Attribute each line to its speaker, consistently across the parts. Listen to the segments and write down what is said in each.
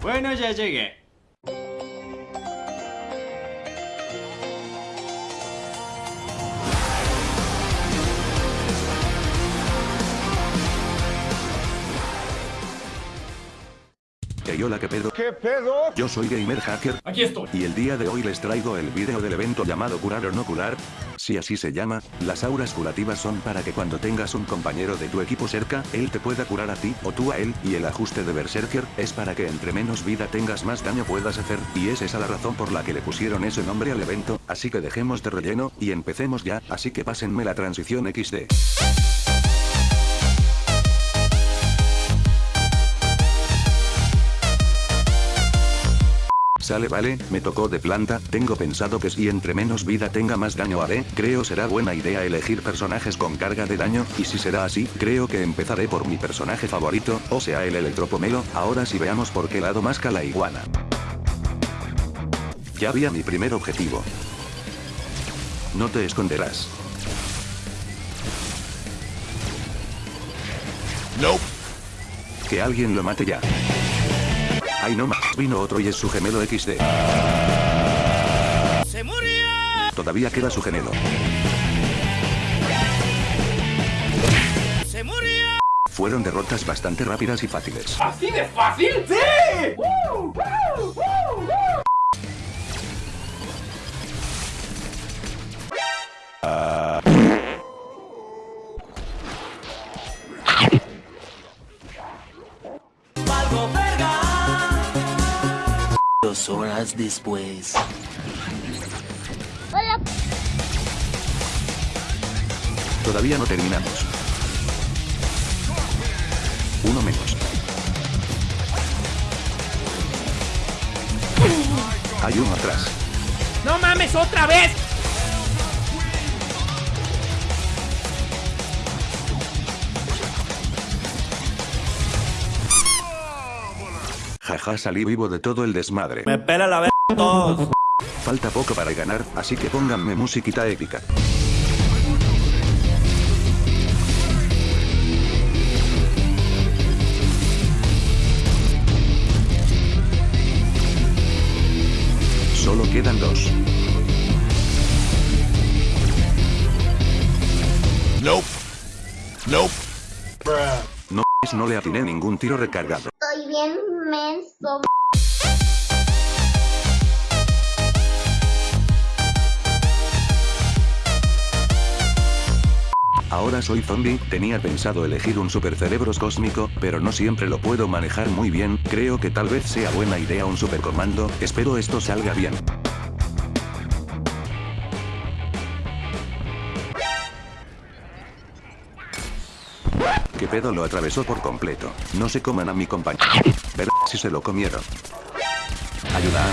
Speaker 1: Bueno, ya llegué.
Speaker 2: Hey hola ¿qué pedo?
Speaker 3: ¿Qué pedo?
Speaker 2: Yo soy Gamer Hacker.
Speaker 4: Aquí estoy.
Speaker 2: Y el día de hoy les traigo el video del evento llamado curar o no curar. Si así se llama, las auras curativas son para que cuando tengas un compañero de tu equipo cerca, él te pueda curar a ti o tú a él, y el ajuste de Berserker es para que entre menos vida tengas más daño puedas hacer, y es esa la razón por la que le pusieron ese nombre al evento, así que dejemos de relleno, y empecemos ya, así que pásenme la transición XD. Sale vale, me tocó de planta, tengo pensado que si entre menos vida tenga más daño haré, creo será buena idea elegir personajes con carga de daño, y si será así, creo que empezaré por mi personaje favorito, o sea el electropomelo, ahora sí veamos por qué lado más la iguana. Ya vi a mi primer objetivo. No te esconderás.
Speaker 3: Nope.
Speaker 2: Que alguien lo mate ya. Ay no más, vino otro y es su gemelo XD.
Speaker 4: ¡Se murió!
Speaker 2: Todavía queda su gemelo.
Speaker 4: ¡Se murió!
Speaker 2: Fueron derrotas bastante rápidas y fáciles.
Speaker 4: ¿Así de fácil? ¡Sí!
Speaker 5: Valgo Horas después.
Speaker 2: Todavía no terminamos. Uno menos. Hay uno atrás.
Speaker 4: ¡No mames otra vez!
Speaker 2: Jaja salí vivo de todo el desmadre.
Speaker 5: Me pela la verga todos.
Speaker 2: Falta poco para ganar, así que pónganme musiquita épica. Solo quedan dos.
Speaker 3: Nope. Nope.
Speaker 2: No no le atiné ningún tiro recargado.
Speaker 6: Bien menso.
Speaker 2: Ahora soy zombie, tenía pensado elegir un supercerebros cósmico, pero no siempre lo puedo manejar muy bien, creo que tal vez sea buena idea un supercomando, espero esto salga bien. ¿Qué pedo lo atravesó por completo? No se coman a mi compañero. Ver si se lo comieron. Ayuda.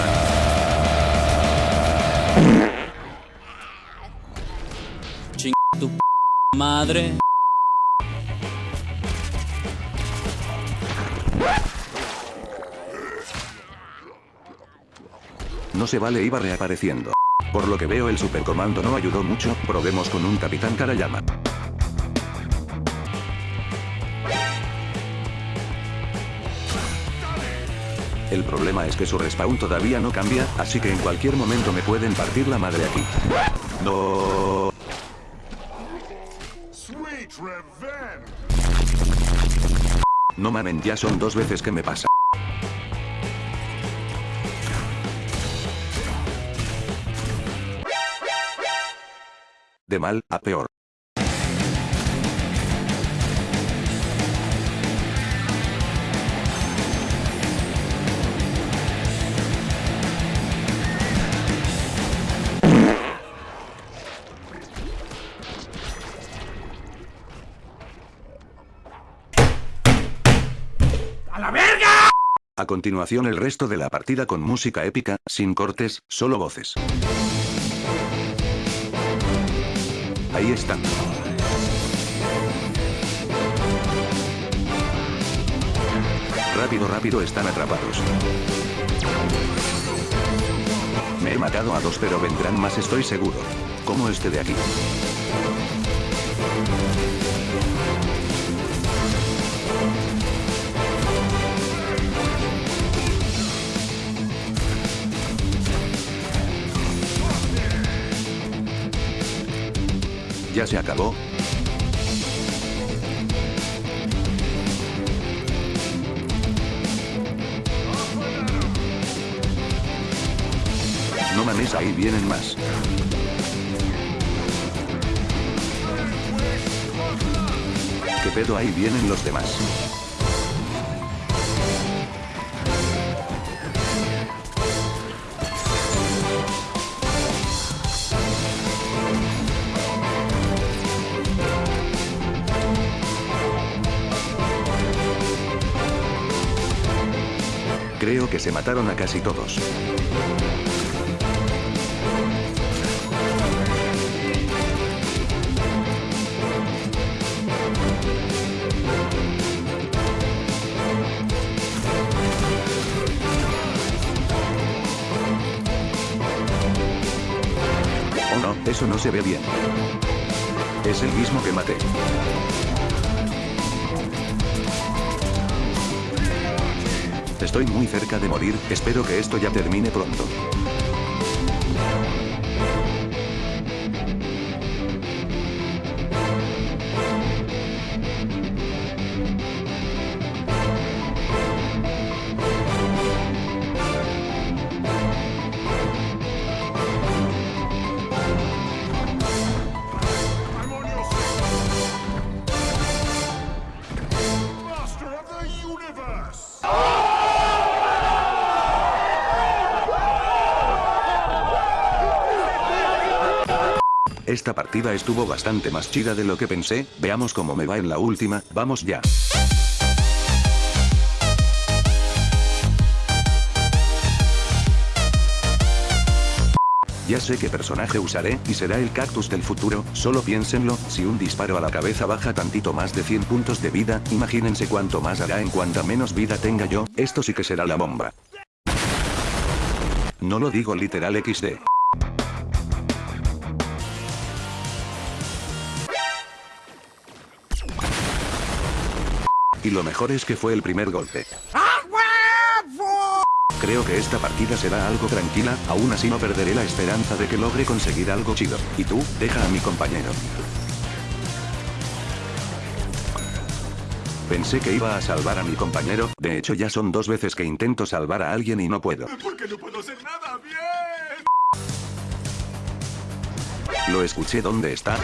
Speaker 5: Tu madre.
Speaker 2: No se vale iba reapareciendo. Por lo que veo el supercomando no ayudó mucho, probemos con un capitán Karayama. El problema es que su respawn todavía no cambia, así que en cualquier momento me pueden partir la madre aquí. No. No mamen, ya son dos veces que me pasa. De mal a peor. Continuación el resto de la partida con música épica, sin cortes, solo voces. Ahí están. Rápido, rápido, están atrapados. Me he matado a dos pero vendrán más estoy seguro. Como este de aquí. Ya se acabó. No mames, ahí vienen más. ¿Qué pedo ahí vienen los demás? Que se mataron a casi todos. Oh no, eso no se ve bien. Es el mismo que maté. Estoy muy cerca de morir, espero que esto ya termine pronto. Esta partida estuvo bastante más chida de lo que pensé, veamos cómo me va en la última, vamos ya. Ya sé qué personaje usaré, y será el cactus del futuro, solo piénsenlo, si un disparo a la cabeza baja tantito más de 100 puntos de vida, imagínense cuánto más hará en cuanta menos vida tenga yo, esto sí que será la bomba. No lo digo literal XD. Y lo mejor es que fue el primer golpe. Creo que esta partida será algo tranquila, aún así no perderé la esperanza de que logre conseguir algo chido. Y tú, deja a mi compañero. Pensé que iba a salvar a mi compañero, de hecho ya son dos veces que intento salvar a alguien y no puedo.
Speaker 3: Porque no puedo hacer nada bien.
Speaker 2: Lo escuché dónde está.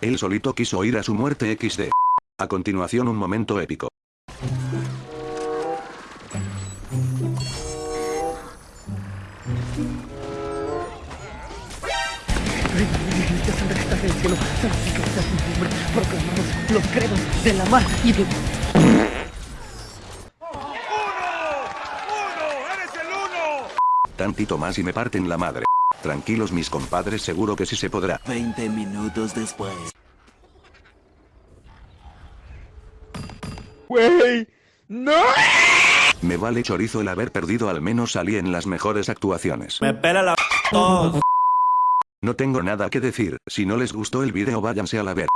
Speaker 2: Él solito quiso ir a su muerte XD. A continuación un momento épico.
Speaker 1: los credos de la mar y de...
Speaker 2: Tantito más y me parten la madre. Tranquilos mis compadres seguro que sí se podrá.
Speaker 5: 20 minutos después.
Speaker 2: Me vale chorizo el haber perdido al menos salí en las mejores actuaciones.
Speaker 5: Me pela la todos.
Speaker 2: No tengo nada que decir, si no les gustó el video váyanse a la ver.